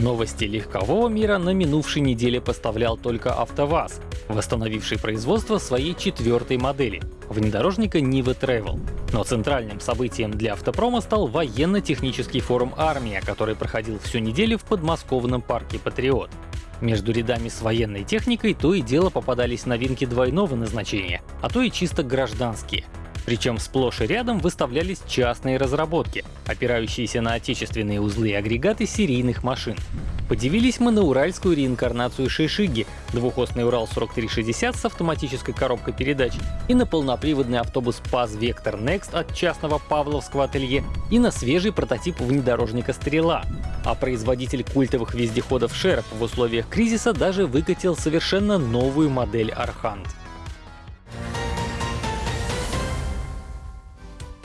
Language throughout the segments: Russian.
Новости легкового мира на минувшей неделе поставлял только АвтоВАЗ, восстановивший производство своей четвертой модели — внедорожника Niva Travel. Но центральным событием для автопрома стал военно-технический форум «Армия», который проходил всю неделю в подмосковном парке «Патриот». Между рядами с военной техникой то и дело попадались новинки двойного назначения, а то и чисто гражданские — причем сплошь и рядом выставлялись частные разработки, опирающиеся на отечественные узлы и агрегаты серийных машин. Подивились мы на уральскую реинкарнацию Шишиги, двухосный Урал 4360 с автоматической коробкой передач, и на полноприводный автобус ПАЗ Vector Next от частного Павловского ателье, и на свежий прототип внедорожника Стрела. А производитель культовых вездеходов Шерп в условиях кризиса даже выкатил совершенно новую модель Архант.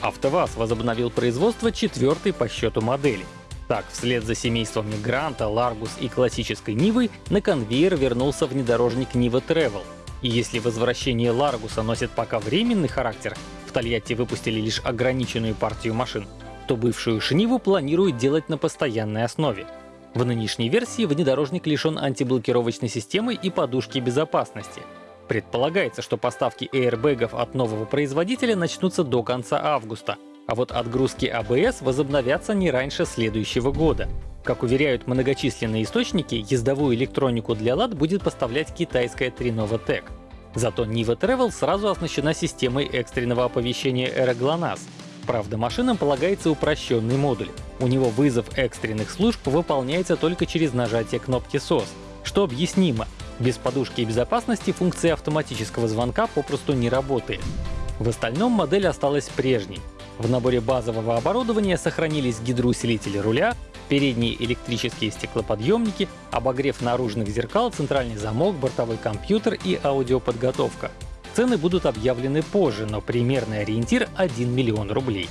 АвтоВАЗ возобновил производство четвертой по счету модели. Так, вслед за семействами Гранта, Ларгус и классической Нивы на конвейер вернулся внедорожник Нива Travel. И если возвращение Ларгуса носит пока временный характер, в Тольятти выпустили лишь ограниченную партию машин, то бывшую Шниву планируют делать на постоянной основе. В нынешней версии внедорожник лишен антиблокировочной системы и подушки безопасности — Предполагается, что поставки airbag ов от нового производителя начнутся до конца августа, а вот отгрузки АБС возобновятся не раньше следующего года. Как уверяют многочисленные источники, ездовую электронику для лад будет поставлять китайская Trinova Tech. Зато Niva Travel сразу оснащена системой экстренного оповещения Era GLONASS. Правда, машинам полагается упрощенный модуль. У него вызов экстренных служб выполняется только через нажатие кнопки SOS, что объяснимо, без подушки безопасности функция автоматического звонка попросту не работает. В остальном модель осталась прежней. В наборе базового оборудования сохранились гидроусилители руля, передние электрические стеклоподъемники, обогрев наружных зеркал, центральный замок, бортовой компьютер и аудиоподготовка. Цены будут объявлены позже, но примерный ориентир — 1 миллион рублей.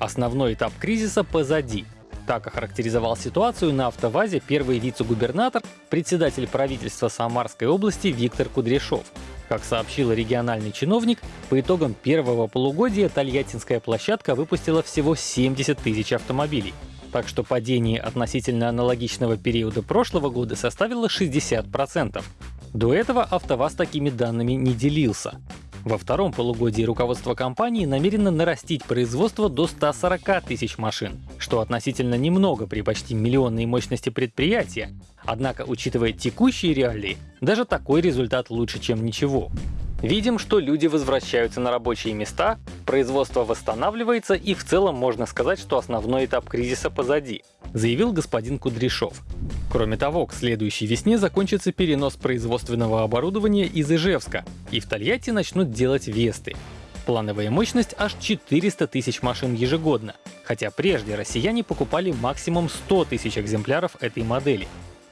Основной этап кризиса позади. Так охарактеризовал ситуацию на автовазе первый вице-губернатор, председатель правительства Самарской области Виктор Кудряшов. Как сообщил региональный чиновник, по итогам первого полугодия Тольяттинская площадка выпустила всего 70 тысяч автомобилей. Так что падение относительно аналогичного периода прошлого года составило 60%. До этого АвтоВАЗ такими данными не делился. Во втором полугодии руководство компании намерено нарастить производство до 140 тысяч машин, что относительно немного при почти миллионной мощности предприятия. Однако, учитывая текущие реалии, даже такой результат лучше, чем ничего. Видим, что люди возвращаются на рабочие места, производство восстанавливается и в целом можно сказать, что основной этап кризиса позади, заявил господин Кудряшов. Кроме того, к следующей весне закончится перенос производственного оборудования из Ижевска, и в Тольятти начнут делать Весты. Плановая мощность аж 400 тысяч машин ежегодно, хотя прежде россияне покупали максимум 100 тысяч экземпляров этой модели.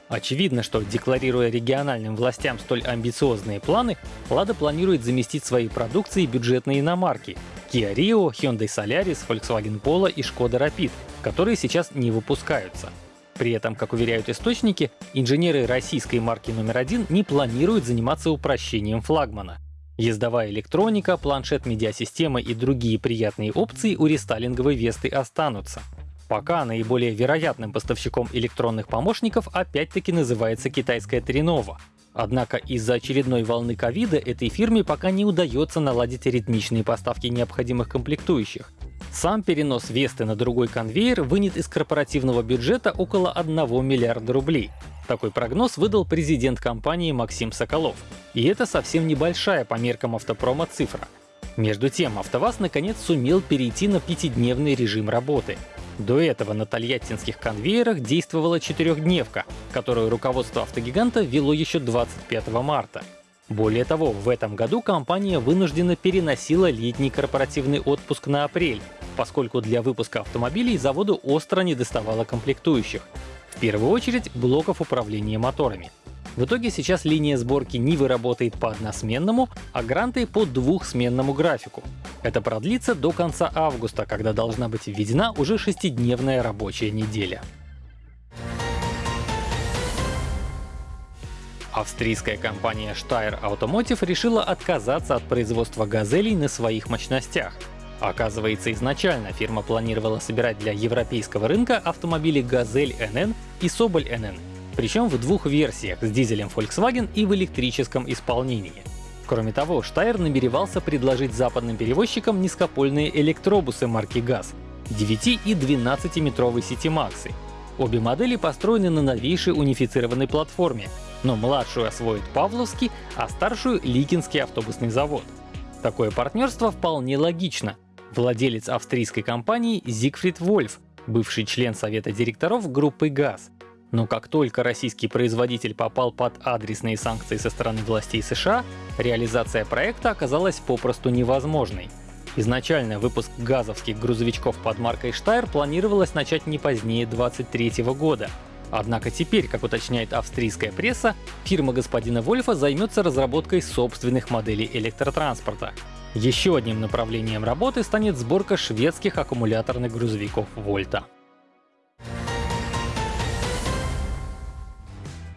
Очевидно, что декларируя региональным властям столь амбициозные планы, Lada планирует заместить своей продукцией бюджетные иномарки Kia Rio, Hyundai Solaris, Volkswagen Polo и Skoda Rapid, которые сейчас не выпускаются. При этом, как уверяют источники, инженеры российской марки номер один не планируют заниматься упрощением флагмана. Ездовая электроника, планшет-медиасистема и другие приятные опции у рестайлинговой Весты останутся. Пока наиболее вероятным поставщиком электронных помощников опять-таки называется китайская Тринова. Однако из-за очередной волны ковида этой фирме пока не удается наладить ритмичные поставки необходимых комплектующих. Сам перенос Весты на другой конвейер вынет из корпоративного бюджета около 1 миллиарда рублей. Такой прогноз выдал президент компании Максим Соколов. И это совсем небольшая по меркам автопрома цифра. Между тем, АвтоВАЗ наконец сумел перейти на пятидневный режим работы. До этого на тольяттинских конвейерах действовала четырехдневка, которую руководство автогиганта вело еще 25 марта. Более того, в этом году компания вынуждена переносила летний корпоративный отпуск на апрель, поскольку для выпуска автомобилей заводу остро недоставало комплектующих. В первую очередь блоков управления моторами. В итоге сейчас линия сборки Нивы работает по односменному, а Гранты по двухсменному графику. Это продлится до конца августа, когда должна быть введена уже шестидневная рабочая неделя. Австрийская компания Steyr Automotive решила отказаться от производства газелей на своих мощностях. Оказывается, изначально фирма планировала собирать для европейского рынка автомобили «Газель NN» и «Соболь NN», причем в двух версиях с дизелем Volkswagen и в электрическом исполнении. Кроме того, Штайр намеревался предложить западным перевозчикам низкопольные электробусы марки ГАЗ 9 и 12-метровой Максы. Обе модели построены на новейшей унифицированной платформе, но младшую освоит Павловский, а старшую — Ликинский автобусный завод. Такое партнерство вполне логично, владелец австрийской компании Зигфрид Вольф, бывший член совета директоров группы ГАЗ. Но как только российский производитель попал под адресные санкции со стороны властей США, реализация проекта оказалась попросту невозможной. Изначально выпуск газовских грузовичков под маркой Штайр планировалось начать не позднее 2023 года. Однако теперь, как уточняет австрийская пресса, фирма господина Вольфа займется разработкой собственных моделей электротранспорта. Еще одним направлением работы станет сборка шведских аккумуляторных грузовиков Вольта.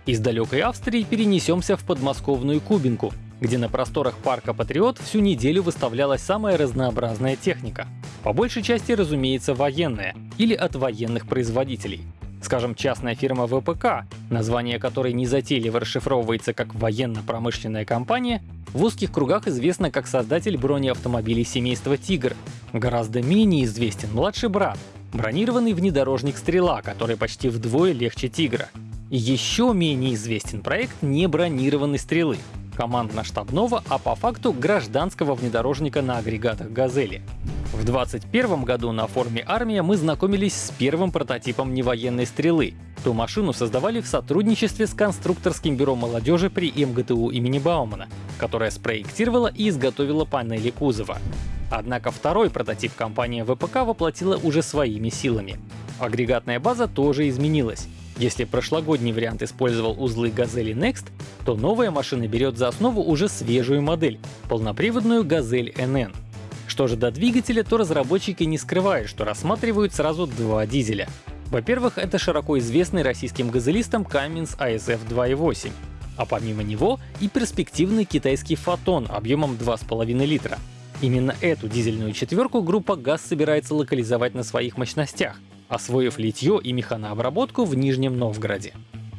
Из далекой Австрии перенесемся в подмосковную Кубинку, где на просторах парка Патриот всю неделю выставлялась самая разнообразная техника. По большей части, разумеется, военная или от военных производителей. Скажем, частная фирма ВПК, название которой незатейливо расшифровывается как военно-промышленная компания, в узких кругах известна как создатель бронеавтомобилей семейства «Тигр». Гораздо менее известен младший брат, бронированный внедорожник «Стрела», который почти вдвое легче «Тигра». Еще менее известен проект небронированной «Стрелы», командно-штабного, а по факту гражданского внедорожника на агрегатах «Газели». В 2021 году на форуме «Армия» мы знакомились с первым прототипом невоенной стрелы. Ту машину создавали в сотрудничестве с конструкторским бюро молодежи при МГТУ имени Баумана, которая спроектировала и изготовила панели кузова. Однако второй прототип компания ВПК воплотила уже своими силами. Агрегатная база тоже изменилась. Если прошлогодний вариант использовал узлы Газели Next, то новая машина берет за основу уже свежую модель — полноприводную Газель NN. Что же до двигателя, то разработчики не скрывают, что рассматривают сразу два дизеля. Во-первых, это широко известный российским газелистам Cummins ASF 2.8, а помимо него и перспективный китайский Фотон объемом 2,5 литра. Именно эту дизельную четверку группа ГАЗ собирается локализовать на своих мощностях, освоив литье и механообработку в Нижнем Новгороде.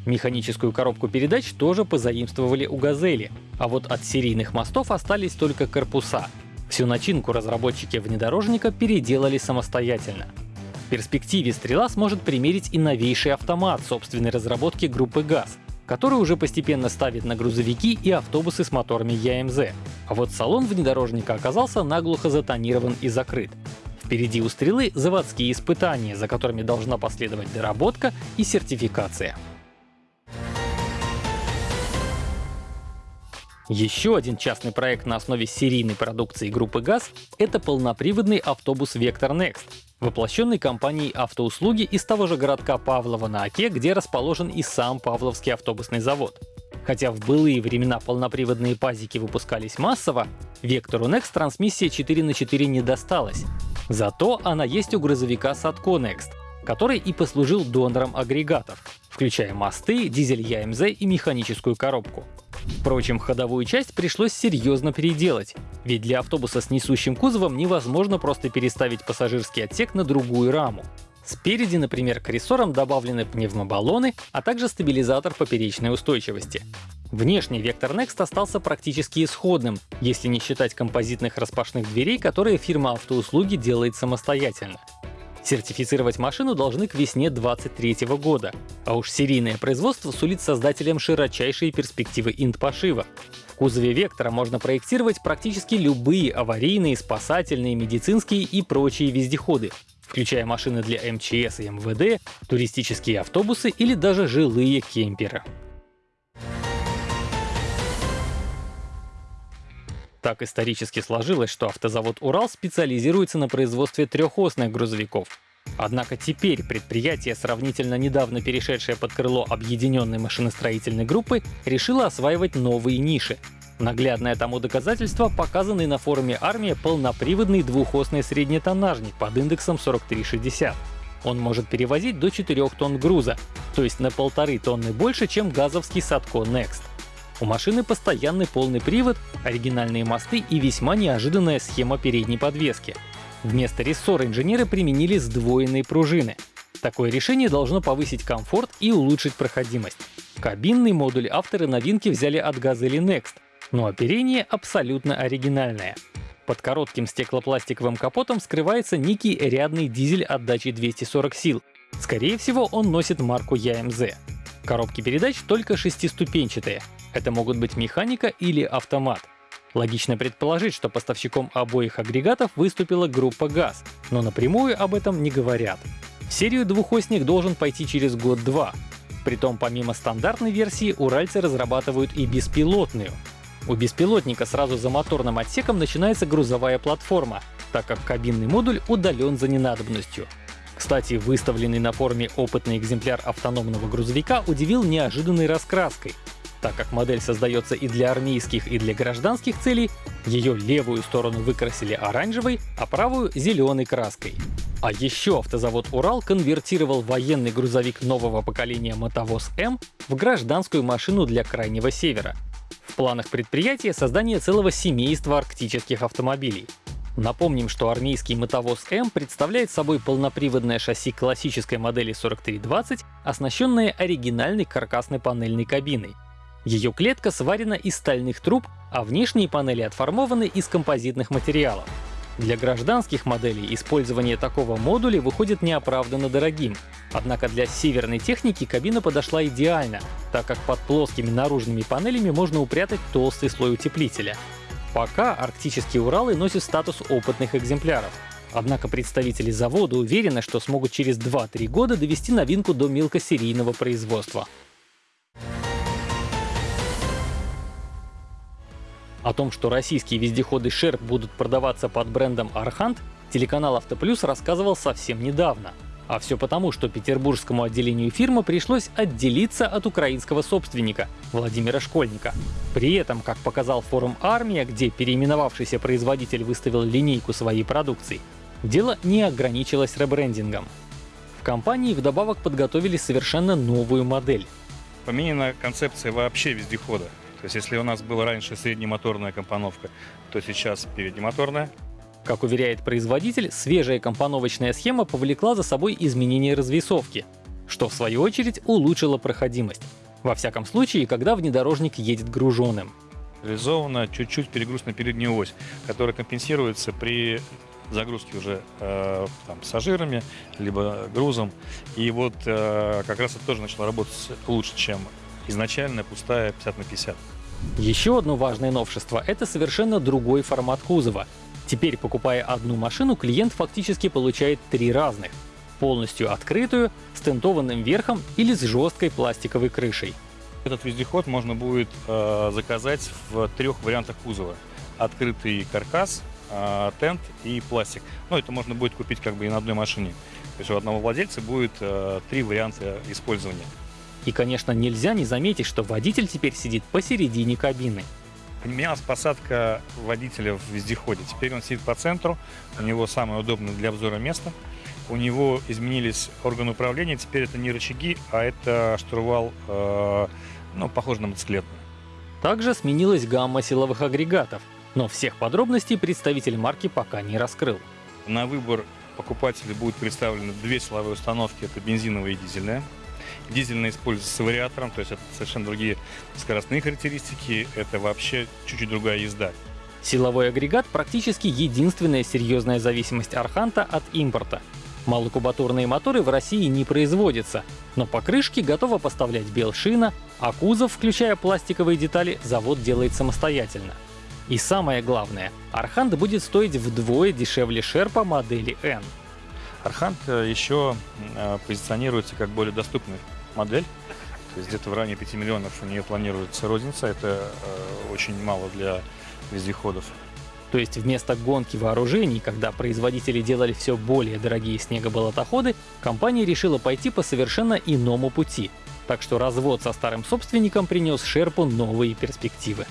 Механическую коробку передач тоже позаимствовали у «Газели», а вот от серийных мостов остались только корпуса. Всю начинку разработчики внедорожника переделали самостоятельно. В перспективе «Стрела» сможет примерить и новейший автомат собственной разработки группы ГАЗ, который уже постепенно ставит на грузовики и автобусы с моторами ЯМЗ. А вот салон внедорожника оказался наглухо затонирован и закрыт. Впереди у стрелы заводские испытания, за которыми должна последовать доработка и сертификация. Еще один частный проект на основе серийной продукции группы ГАЗ — это полноприводный автобус Vector Next, воплощенный компанией автоуслуги из того же городка Павлова на Оке, где расположен и сам Павловский автобусный завод. Хотя в былые времена полноприводные пазики выпускались массово, Вектору Next трансмиссия 4 на 4 не досталась, Зато она есть у грузовика Satco Next, который и послужил донором агрегатов, включая мосты, дизель ЯМЗ и механическую коробку. Впрочем, ходовую часть пришлось серьезно переделать, ведь для автобуса с несущим кузовом невозможно просто переставить пассажирский отсек на другую раму. Спереди, например, к рессорам добавлены пневмобаллоны, а также стабилизатор поперечной устойчивости. Внешний вектор Next остался практически исходным, если не считать композитных распашных дверей, которые фирма автоуслуги делает самостоятельно. Сертифицировать машину должны к весне 2023 года, а уж серийное производство сулит создателям широчайшие перспективы инт-пошива. В кузове Вектора можно проектировать практически любые аварийные, спасательные, медицинские и прочие вездеходы, включая машины для МЧС и МВД, туристические автобусы или даже жилые кемперы. Так исторически сложилось, что автозавод «Урал» специализируется на производстве трехосных грузовиков. Однако теперь предприятие, сравнительно недавно перешедшее под крыло объединенной машиностроительной группы, решило осваивать новые ниши. Наглядное тому доказательство — показанный на форуме «Армия» полноприводный двухосный среднетоннажник под индексом 4360. Он может перевозить до 4 тонн груза, то есть на полторы тонны больше, чем газовский Садко Next. У машины постоянный полный привод, оригинальные мосты и весьма неожиданная схема передней подвески. Вместо рессора инженеры применили сдвоенные пружины. Такое решение должно повысить комфорт и улучшить проходимость. Кабинный модуль авторы новинки взяли от Gazelle Next, но оперение абсолютно оригинальное. Под коротким стеклопластиковым капотом скрывается некий рядный дизель отдачей 240 сил. Скорее всего, он носит марку YMZ. Коробки передач только шестиступенчатые. Это могут быть механика или автомат. Логично предположить, что поставщиком обоих агрегатов выступила группа ГАЗ, но напрямую об этом не говорят. В серию двухосник должен пойти через год-два. Притом помимо стандартной версии уральцы разрабатывают и беспилотную. У беспилотника сразу за моторным отсеком начинается грузовая платформа, так как кабинный модуль удален за ненадобностью. Кстати, выставленный на форуме опытный экземпляр автономного грузовика удивил неожиданной раскраской. Так как модель создается и для армейских, и для гражданских целей, ее левую сторону выкрасили оранжевой, а правую — зеленой краской. А еще автозавод «Урал» конвертировал военный грузовик нового поколения «Мотовоз М» в гражданскую машину для Крайнего Севера. В планах предприятия создание целого семейства арктических автомобилей. Напомним, что армейский мотовоз М представляет собой полноприводное шасси классической модели 4320, оснащенное оригинальной каркасной панельной кабиной. Ее клетка сварена из стальных труб, а внешние панели отформованы из композитных материалов. Для гражданских моделей использование такого модуля выходит неоправданно дорогим. Однако для северной техники кабина подошла идеально, так как под плоскими наружными панелями можно упрятать толстый слой утеплителя. Пока арктические Уралы носят статус опытных экземпляров. Однако представители завода уверены, что смогут через 2-3 года довести новинку до мелкосерийного производства. О том, что российские вездеходы Sherp будут продаваться под брендом Архант, телеканал Автоплюс рассказывал совсем недавно. А все потому, что петербургскому отделению фирмы пришлось отделиться от украинского собственника, Владимира Школьника. При этом, как показал форум «Армия», где переименовавшийся производитель выставил линейку своей продукции, дело не ограничилось ребрендингом. В компании вдобавок подготовили совершенно новую модель. Поменена концепция вообще вездехода. То есть если у нас была раньше среднемоторная компоновка, то сейчас переднемоторная. Как уверяет производитель, свежая компоновочная схема повлекла за собой изменение развесовки, что в свою очередь улучшило проходимость. Во всяком случае, когда внедорожник едет груженным. Реализована чуть-чуть перегруз на переднюю ось, которая компенсируется при загрузки уже э, там, пассажирами, либо грузом. И вот э, как раз это тоже начало работать лучше, чем изначально пустая 50 на 50. Еще одно важное новшество — это совершенно другой формат кузова. Теперь, покупая одну машину, клиент фактически получает три разных. Полностью открытую, с тентованным верхом или с жесткой пластиковой крышей. Этот вездеход можно будет э, заказать в трех вариантах кузова. Открытый каркас, э, тент и пластик. Но это можно будет купить как бы и на одной машине. То есть у одного владельца будет э, три варианта использования. И, конечно, нельзя не заметить, что водитель теперь сидит посередине кабины. Поменялась посадка водителя в вездеходе. Теперь он сидит по центру, у него самое удобное для обзора место. У него изменились органы управления, теперь это не рычаги, а это штурвал, э, ну, похож на мотоциклетный. Также сменилась гамма силовых агрегатов, но всех подробностей представитель марки пока не раскрыл. На выбор покупателя будут представлены две силовые установки, это бензиновая и дизельная. Дизельная используется с вариатором, то есть это совершенно другие скоростные характеристики, это вообще чуть-чуть другая езда. Силовой агрегат практически единственная серьезная зависимость Арханта от импорта. Малокубатурные моторы в России не производятся, но покрышки готова поставлять Белшина, а кузов, включая пластиковые детали, завод делает самостоятельно. И самое главное, Архант будет стоить вдвое дешевле Шерпа модели N. Архант э, еще э, позиционируется как более доступная модель. То есть где-то в районе 5 миллионов у нее планируется розница. Это э, очень мало для вездеходов. То есть вместо гонки вооружений, когда производители делали все более дорогие снегоболотоходы, компания решила пойти по совершенно иному пути. Так что развод со старым собственником принес Шерпу новые перспективы.